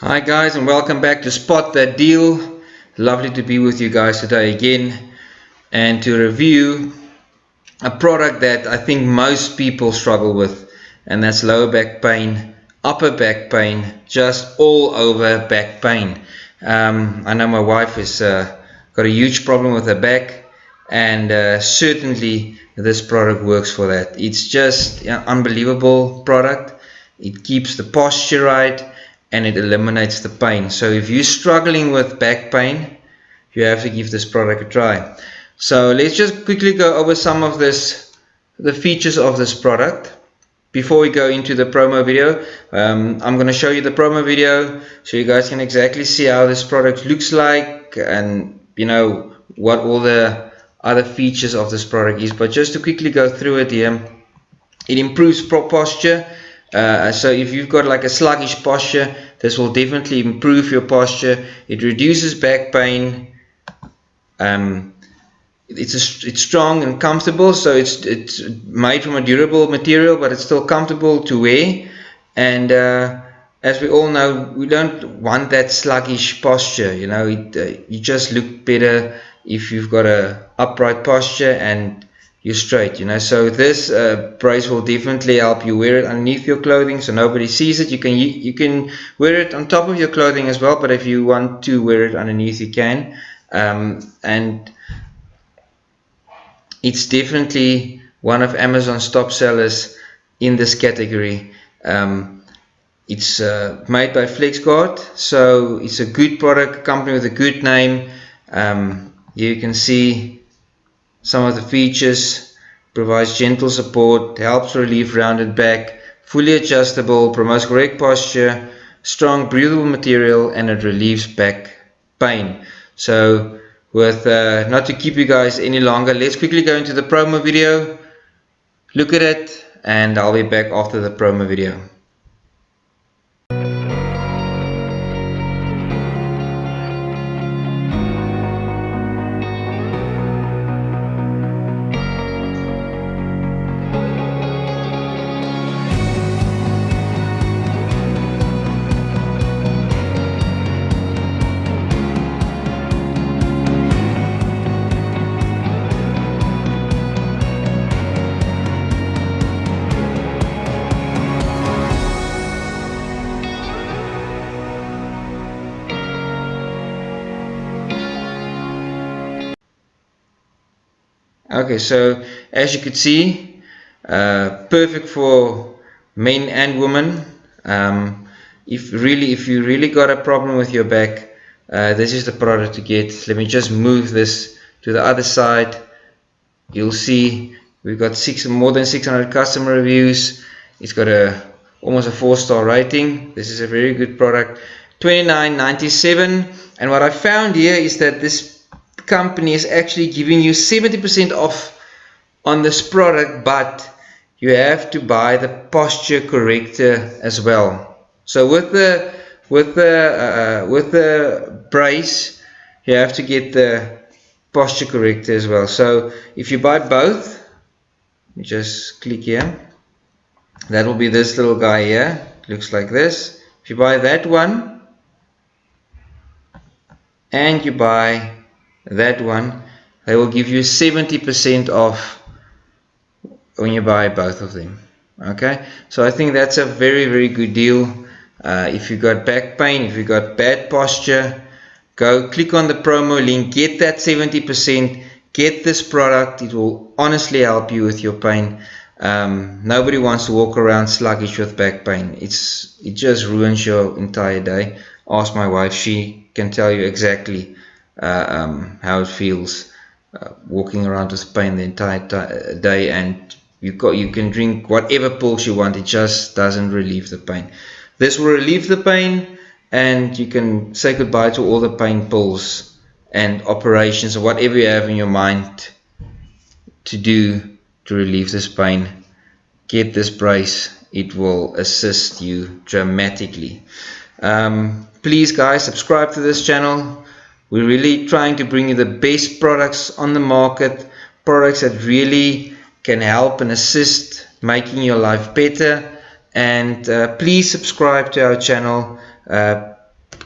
Hi guys and welcome back to Spot That Deal. Lovely to be with you guys today again and to review a product that I think most people struggle with and that's lower back pain, upper back pain, just all over back pain. Um, I know my wife has uh, got a huge problem with her back and uh, certainly this product works for that. It's just an unbelievable product. It keeps the posture right and it eliminates the pain. So if you're struggling with back pain, you have to give this product a try. So let's just quickly go over some of this, the features of this product. Before we go into the promo video, um, I'm going to show you the promo video so you guys can exactly see how this product looks like and you know what all the other features of this product is. But just to quickly go through it here, it improves posture uh, so if you've got like a sluggish posture, this will definitely improve your posture. It reduces back pain. Um, it's a, it's strong and comfortable, so it's it's made from a durable material, but it's still comfortable to wear. And uh, as we all know, we don't want that sluggish posture. You know, it, uh, you just look better if you've got a upright posture and you straight you know. So this uh, brace will definitely help you wear it underneath your clothing so nobody sees it. You can you, can wear it on top of your clothing as well but if you want to wear it underneath you can. Um, and it's definitely one of Amazon's top sellers in this category. Um, it's uh, made by FlexGuard so it's a good product company with a good name. Um, you can see some of the features provides gentle support, helps relieve rounded back, fully adjustable, promotes correct posture, strong breathable material and it relieves back pain. So with uh, not to keep you guys any longer, let's quickly go into the promo video, look at it and I'll be back after the promo video. Okay so as you could see uh, perfect for men and women. Um, if really if you really got a problem with your back uh, this is the product to get. Let me just move this to the other side. You'll see we've got six more than 600 customer reviews. It's got a almost a four-star rating. This is a very good product. 29.97 and what I found here is that this company is actually giving you 70% off on this product but you have to buy the posture corrector as well. So with the with the uh, with the brace you have to get the posture corrector as well. So if you buy both you just click here. That will be this little guy here. Looks like this. If you buy that one and you buy that one they will give you 70% off when you buy both of them okay? So I think that's a very very good deal. Uh, if you got back pain if you got bad posture go click on the promo link get that 70% get this product. It will honestly help you with your pain. Um, nobody wants to walk around sluggish with back pain. It's it just ruins your entire day. Ask my wife she can tell you exactly uh, um, how it feels uh, walking around with pain the entire day and you got you can drink whatever pills you want it just doesn't relieve the pain. This will relieve the pain and you can say goodbye to all the pain pills and operations or whatever you have in your mind to do to relieve this pain. Get this brace it will assist you dramatically. Um, please guys subscribe to this channel we're really trying to bring you the best products on the market, products that really can help and assist making your life better. And uh, please subscribe to our channel. Uh,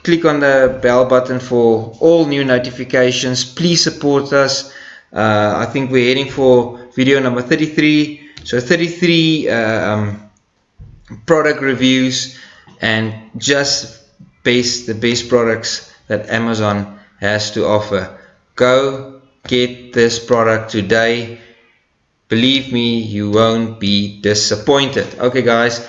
click on the bell button for all new notifications please support us uh, I think we're heading for video number 33 so 33 uh, um, product reviews and just the best products that Amazon has to offer. Go get this product today. Believe me you won't be disappointed. Okay guys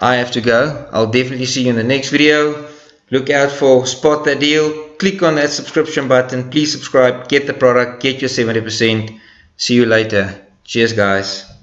I have to go. I'll definitely see you in the next video. Look out for spot that deal. Click on that subscription button. Please subscribe. Get the product. Get your 70% see you later. Cheers guys